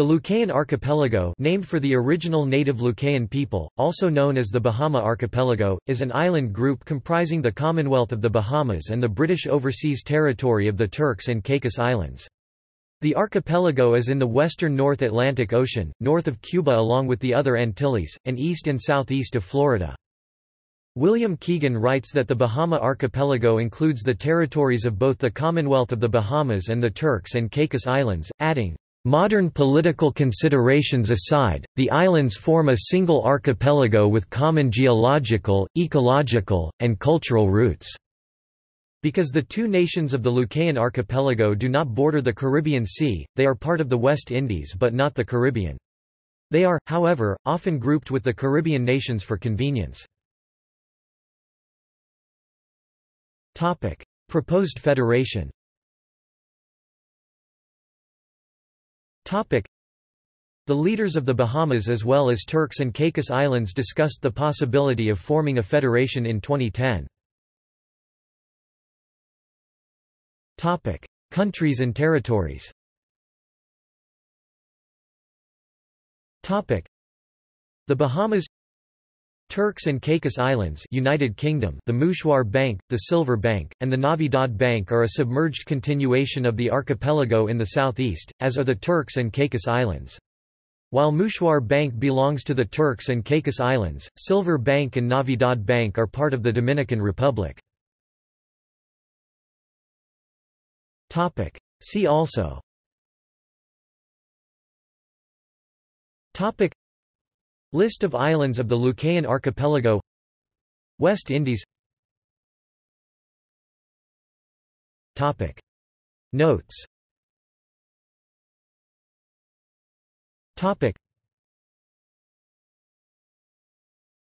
The Lucayan Archipelago named for the original native Lucayan people, also known as the Bahama Archipelago, is an island group comprising the Commonwealth of the Bahamas and the British Overseas Territory of the Turks and Caicos Islands. The archipelago is in the western North Atlantic Ocean, north of Cuba along with the other Antilles, and east and southeast of Florida. William Keegan writes that the Bahama Archipelago includes the territories of both the Commonwealth of the Bahamas and the Turks and Caicos Islands, adding, Modern political considerations aside, the islands form a single archipelago with common geological, ecological, and cultural roots. Because the two nations of the Lucayan archipelago do not border the Caribbean Sea, they are part of the West Indies but not the Caribbean. They are, however, often grouped with the Caribbean nations for convenience. Proposed federation The leaders of the Bahamas as well as Turks and Caicos Islands discussed the possibility of forming a federation in 2010. Topic: Countries and territories Topic: The Bahamas Turks and Caicos Islands United Kingdom the Mouchoir Bank, the Silver Bank, and the Navidad Bank are a submerged continuation of the archipelago in the southeast, as are the Turks and Caicos Islands. While Mouchoir Bank belongs to the Turks and Caicos Islands, Silver Bank and Navidad Bank are part of the Dominican Republic. See also List of islands of the Lucayan Archipelago. West Indies. Topic. Notes. Topic.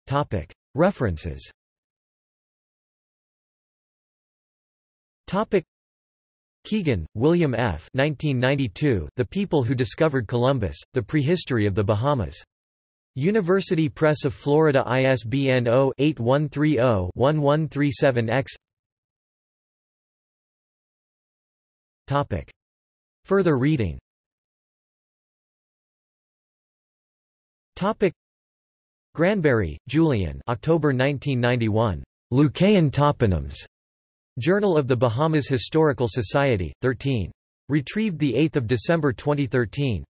Topic. References. Topic. Keegan, William F. 1992, the People Who Discovered Columbus, The Prehistory of the Bahamas. University Press of Florida ISBN 0-8130-1137-X Further reading Granberry, Julian October 1991. Lucayan Toponyms. Journal of the Bahamas Historical Society, 13. Retrieved 8 December 2013.